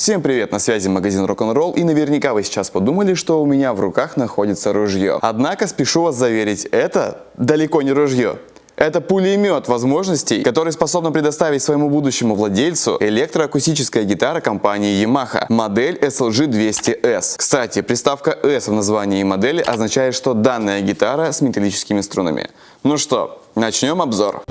Всем привет, на связи магазин Rock'n'Roll и наверняка вы сейчас подумали, что у меня в руках находится ружье. Однако спешу вас заверить, это далеко не ружье. Это пулемет возможностей, который способен предоставить своему будущему владельцу электроакустическая гитара компании Yamaha, модель SLG200S. Кстати, приставка S в названии модели означает, что данная гитара с металлическими струнами. Ну что, начнем обзор.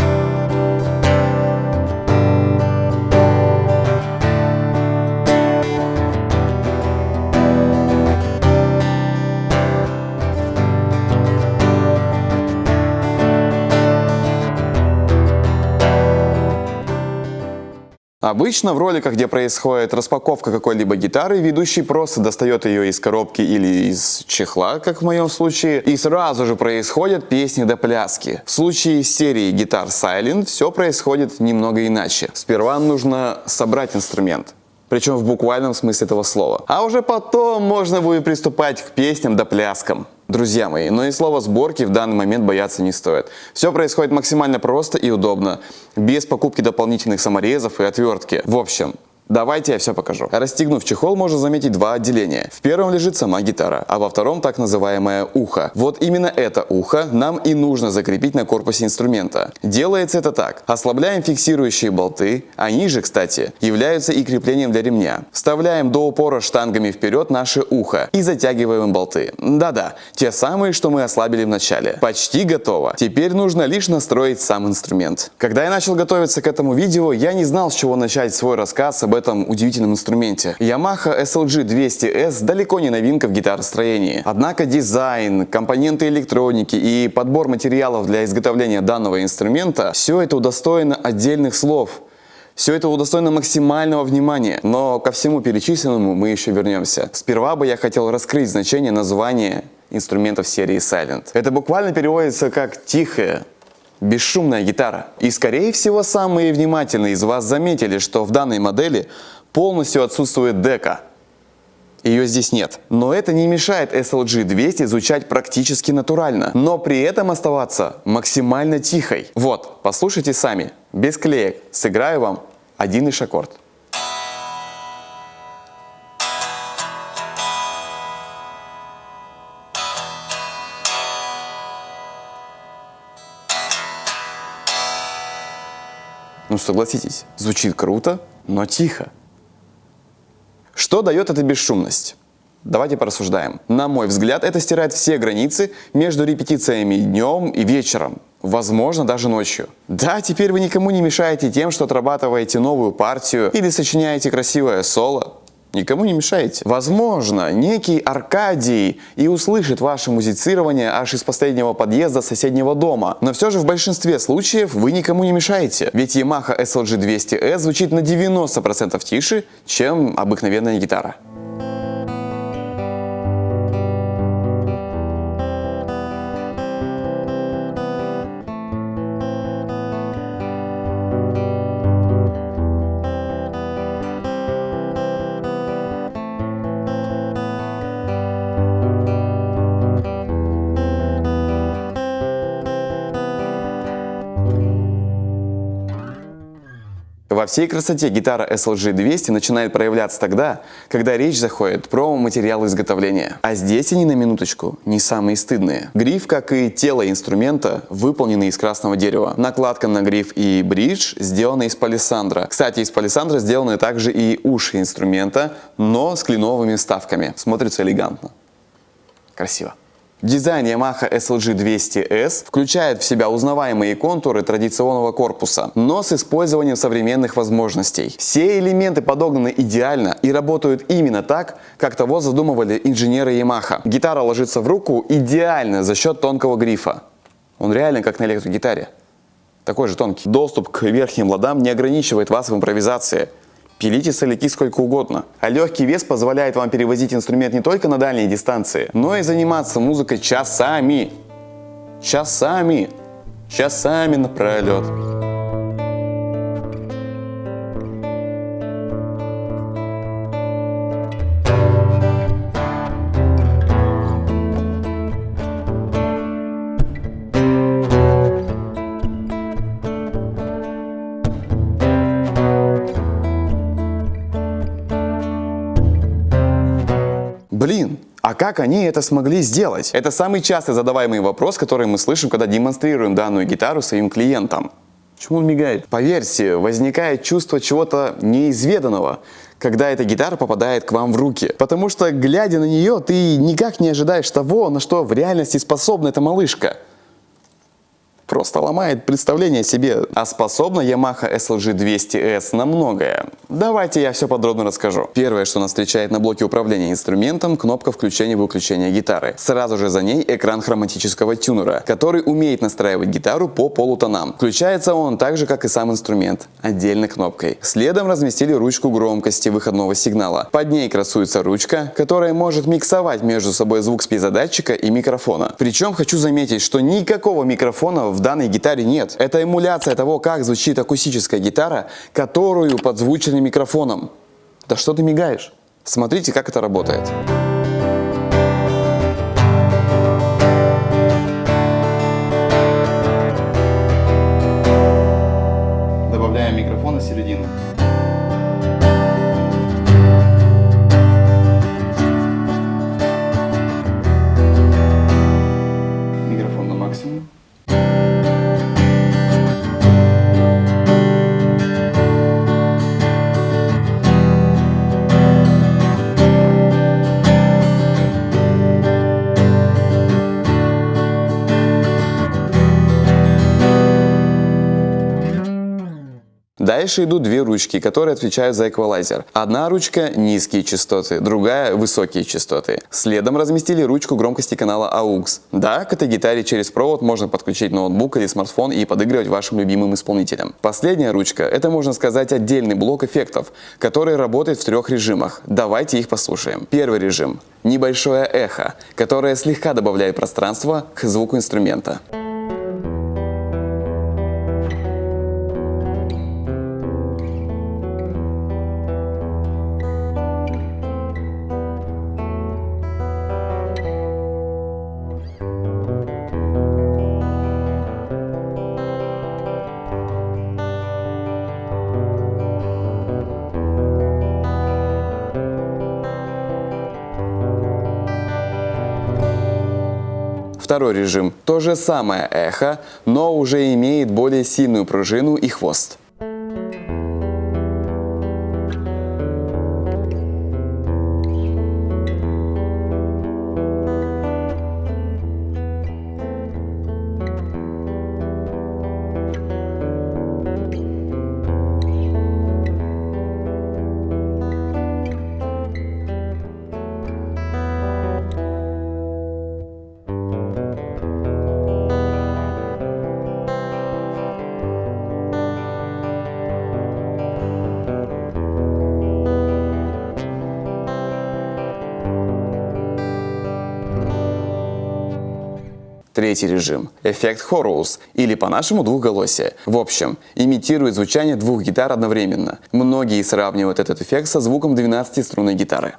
Обычно в роликах, где происходит распаковка какой-либо гитары, ведущий просто достает ее из коробки или из чехла, как в моем случае, и сразу же происходят песни до пляски. В случае серии гитар Silent все происходит немного иначе. Сперва нужно собрать инструмент. Причем в буквальном смысле этого слова. А уже потом можно будет приступать к песням да пляскам. Друзья мои, но и слова сборки в данный момент бояться не стоит. Все происходит максимально просто и удобно, без покупки дополнительных саморезов и отвертки. В общем, Давайте я все покажу. Расстегнув чехол, можно заметить два отделения. В первом лежит сама гитара, а во втором так называемое ухо. Вот именно это ухо нам и нужно закрепить на корпусе инструмента. Делается это так. Ослабляем фиксирующие болты, они же, кстати, являются и креплением для ремня. Вставляем до упора штангами вперед наше ухо и затягиваем болты. Да-да, те самые, что мы ослабили в начале. Почти готово. Теперь нужно лишь настроить сам инструмент. Когда я начал готовиться к этому видео, я не знал, с чего начать свой рассказ об этом удивительном инструменте. Yamaha SLG 200S далеко не новинка в гитаростроении. Однако дизайн, компоненты электроники и подбор материалов для изготовления данного инструмента, все это удостоено отдельных слов. Все это удостоено максимального внимания, но ко всему перечисленному мы еще вернемся. Сперва бы я хотел раскрыть значение названия инструментов серии Silent. Это буквально переводится как «тихая», бесшумная гитара. И скорее всего самые внимательные из вас заметили, что в данной модели полностью отсутствует дека. Ее здесь нет. Но это не мешает SLG 200 звучать практически натурально, но при этом оставаться максимально тихой. Вот, послушайте сами, без клеек, сыграю вам один лишь аккорд. Согласитесь, звучит круто, но тихо. Что дает эта бесшумность? Давайте порассуждаем. На мой взгляд, это стирает все границы между репетициями днем и вечером. Возможно, даже ночью. Да, теперь вы никому не мешаете тем, что отрабатываете новую партию или сочиняете красивое соло. Никому не мешаете. Возможно, некий Аркадий и услышит ваше музицирование аж из последнего подъезда соседнего дома. Но все же в большинстве случаев вы никому не мешаете. Ведь Yamaha SLG 200S звучит на 90% тише, чем обыкновенная гитара. Всей красоте гитара SLG 200 начинает проявляться тогда, когда речь заходит про материал изготовления. А здесь они на минуточку не самые стыдные. Гриф, как и тело инструмента, выполнены из красного дерева. Накладка на гриф и бридж сделаны из палисандра. Кстати, из палисандра сделаны также и уши инструмента, но с кленовыми вставками. Смотрится элегантно. Красиво. Дизайн Yamaha SLG 200S включает в себя узнаваемые контуры традиционного корпуса, но с использованием современных возможностей. Все элементы подогнаны идеально и работают именно так, как того задумывали инженеры Yamaha. Гитара ложится в руку идеально за счет тонкого грифа. Он реально как на электрогитаре. Такой же тонкий. Доступ к верхним ладам не ограничивает вас в импровизации. Пилите соляки сколько угодно. А легкий вес позволяет вам перевозить инструмент не только на дальние дистанции, но и заниматься музыкой часами. Часами. Часами напролет. Как они это смогли сделать? Это самый часто задаваемый вопрос, который мы слышим, когда демонстрируем данную гитару своим клиентам. Почему он мигает? Поверьте, возникает чувство чего-то неизведанного, когда эта гитара попадает к вам в руки. Потому что, глядя на нее, ты никак не ожидаешь того, на что в реальности способна эта малышка просто ломает представление о себе. А способна Yamaha SLG 200S на многое. Давайте я все подробно расскажу. Первое, что нас встречает на блоке управления инструментом, кнопка включения-выключения гитары. Сразу же за ней экран хроматического тюнера, который умеет настраивать гитару по полутонам. Включается он так же, как и сам инструмент, отдельной кнопкой. Следом разместили ручку громкости выходного сигнала. Под ней красуется ручка, которая может миксовать между собой звук с пьезодатчика и микрофона. Причем хочу заметить, что никакого микрофона в в данной гитаре нет. Это эмуляция того, как звучит акустическая гитара, которую подзвучили микрофоном. Да что ты мигаешь? Смотрите, как это работает. Дальше идут две ручки, которые отвечают за эквалайзер. Одна ручка – низкие частоты, другая – высокие частоты. Следом разместили ручку громкости канала AUX. Да, к этой гитаре через провод можно подключить ноутбук или смартфон и подыгрывать вашим любимым исполнителям. Последняя ручка – это, можно сказать, отдельный блок эффектов, который работает в трех режимах. Давайте их послушаем. Первый режим – небольшое эхо, которое слегка добавляет пространства к звуку инструмента. Второй режим – то же самое эхо, но уже имеет более сильную пружину и хвост. Третий режим – эффект Хорус, или по-нашему двухголосие. В общем, имитирует звучание двух гитар одновременно. Многие сравнивают этот эффект со звуком 12-струнной гитары.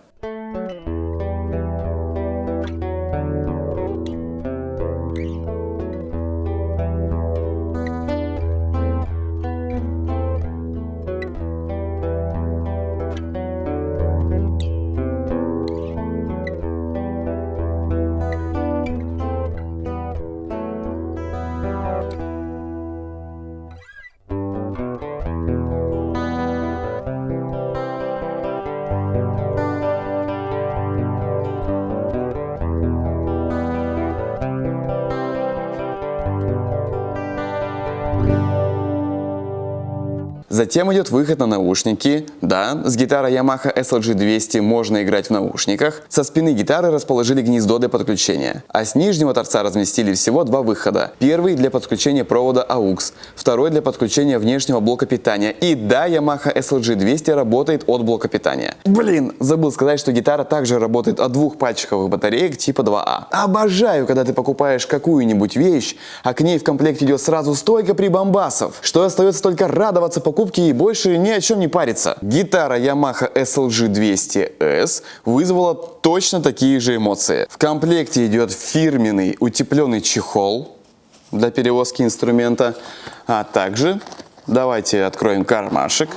Затем идет выход на наушники. Да, с гитарой Yamaha SLG 200 можно играть в наушниках. Со спины гитары расположили гнездо для подключения. А с нижнего торца разместили всего два выхода. Первый для подключения провода AUX, второй для подключения внешнего блока питания. И да, Yamaha SLG 200 работает от блока питания. Блин, забыл сказать, что гитара также работает от двух пальчиковых батареек типа 2А. Обожаю, когда ты покупаешь какую-нибудь вещь, а к ней в комплекте идет сразу стойка прибамбасов, что остается только радоваться покупке покупки и больше ни о чем не париться. Гитара Yamaha SLG 200S вызвала точно такие же эмоции. В комплекте идет фирменный утепленный чехол для перевозки инструмента, а также давайте откроем кармашек.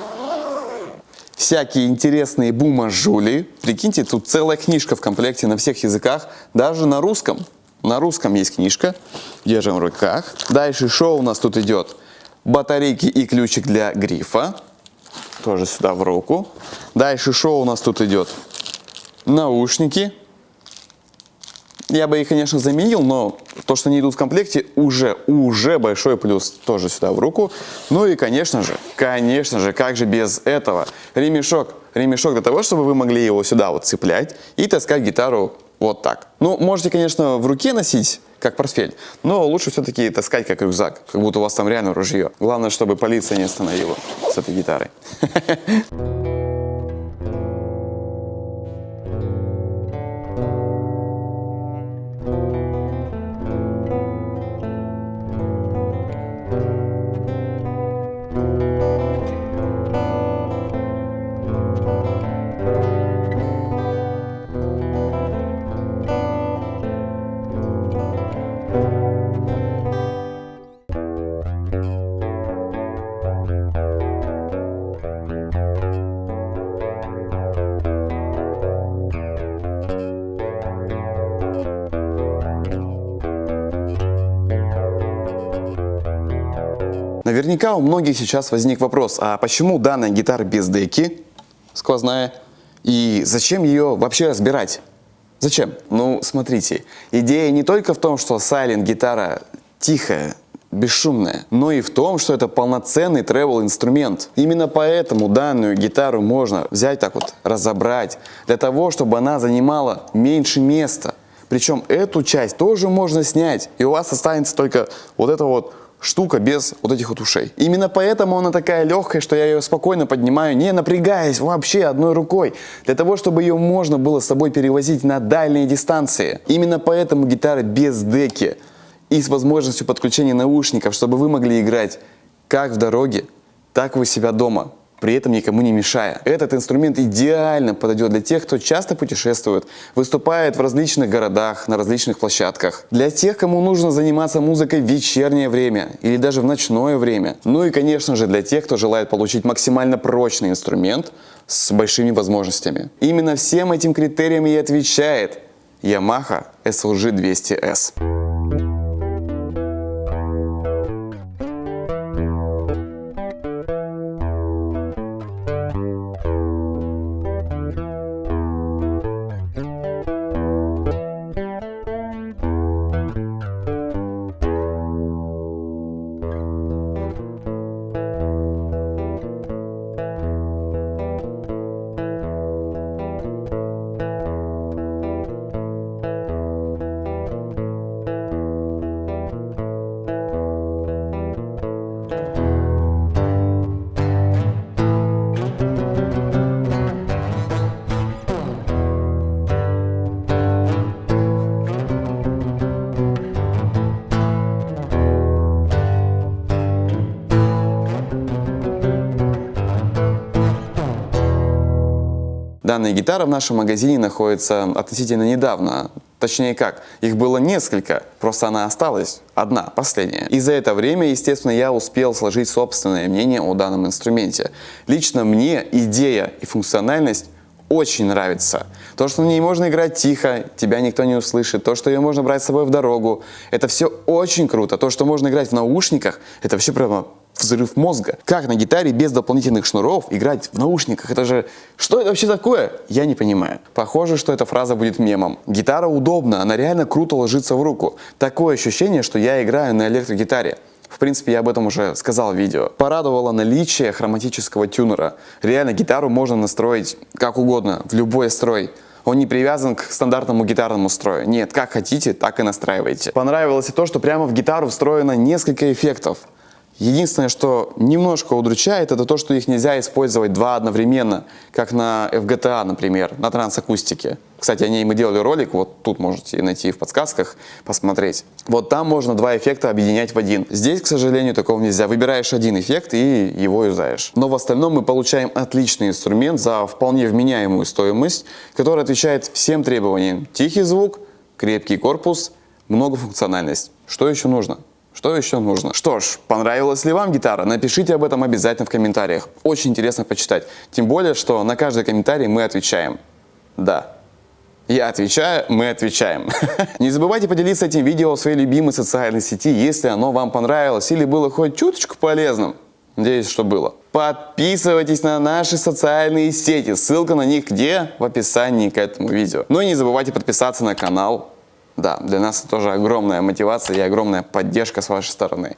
всякие интересные бумажули. Прикиньте, тут целая книжка в комплекте на всех языках, даже на русском. На русском есть книжка, держим в руках. Дальше что у нас тут идет? Батарейки и ключик для грифа, тоже сюда в руку. Дальше что у нас тут идет? Наушники. Я бы их, конечно, заменил, но то, что они идут в комплекте, уже, уже большой плюс. Тоже сюда в руку. Ну и, конечно же, конечно же, как же без этого? Ремешок. Ремешок для того, чтобы вы могли его сюда вот цеплять и таскать гитару вот так. Ну, можете, конечно, в руке носить, как портфель, но лучше все-таки таскать как рюкзак, как будто у вас там реально ружье. Главное, чтобы полиция не остановила с этой гитарой. Наверняка у многих сейчас возник вопрос, а почему данная гитара без деки, сквозная, и зачем ее вообще разбирать? Зачем? Ну, смотрите, идея не только в том, что сайлент гитара тихая, бесшумная, но и в том, что это полноценный travel инструмент. Именно поэтому данную гитару можно взять так вот, разобрать, для того, чтобы она занимала меньше места. Причем эту часть тоже можно снять, и у вас останется только вот это вот штука без вот этих вот ушей. Именно поэтому она такая легкая, что я ее спокойно поднимаю, не напрягаясь вообще одной рукой, для того, чтобы ее можно было с собой перевозить на дальние дистанции. Именно поэтому гитара без деки и с возможностью подключения наушников, чтобы вы могли играть как в дороге, так и у себя дома при этом никому не мешая. Этот инструмент идеально подойдет для тех, кто часто путешествует, выступает в различных городах, на различных площадках. Для тех, кому нужно заниматься музыкой в вечернее время или даже в ночное время. Ну и, конечно же, для тех, кто желает получить максимально прочный инструмент с большими возможностями. Именно всем этим критериям и отвечает Yamaha SLG 200S. Данная гитара в нашем магазине находится относительно недавно. Точнее как, их было несколько, просто она осталась одна, последняя. И за это время, естественно, я успел сложить собственное мнение о данном инструменте. Лично мне идея и функциональность очень нравится. То, что на ней можно играть тихо, тебя никто не услышит. То, что ее можно брать с собой в дорогу, это все очень круто. То, что можно играть в наушниках, это вообще прямо взрыв мозга. Как на гитаре без дополнительных шнуров играть в наушниках? Это же... Что это вообще такое? Я не понимаю. Похоже, что эта фраза будет мемом. Гитара удобна, она реально круто ложится в руку. Такое ощущение, что я играю на электрогитаре. В принципе, я об этом уже сказал в видео. Порадовало наличие хроматического тюнера. Реально, гитару можно настроить как угодно, в любой строй. Он не привязан к стандартному гитарному строю. Нет, как хотите, так и настраивайте. Понравилось и то, что прямо в гитару встроено несколько эффектов. Единственное, что немножко удручает, это то, что их нельзя использовать два одновременно, как на FGTA, например, на трансакустике. Кстати, о ней мы делали ролик, вот тут можете найти в подсказках, посмотреть. Вот там можно два эффекта объединять в один. Здесь, к сожалению, такого нельзя. Выбираешь один эффект и его юзаешь. Но в остальном мы получаем отличный инструмент за вполне вменяемую стоимость, который отвечает всем требованиям. Тихий звук, крепкий корпус, многофункциональность. Что еще нужно? Что еще нужно? Что ж, понравилась ли вам гитара? Напишите об этом обязательно в комментариях. Очень интересно почитать. Тем более, что на каждый комментарий мы отвечаем. Да. Я отвечаю, мы отвечаем. Не забывайте поделиться этим видео в своей любимой социальной сети, если оно вам понравилось или было хоть чуточку полезным. Надеюсь, что было. Подписывайтесь на наши социальные сети. Ссылка на них где? В описании к этому видео. Ну и не забывайте подписаться на канал. Да, для нас это тоже огромная мотивация и огромная поддержка с вашей стороны.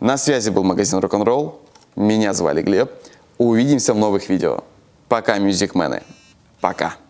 На связи был магазин Рок-н-ролл. Меня звали Глеб. Увидимся в новых видео. Пока, мюзикмены. Пока.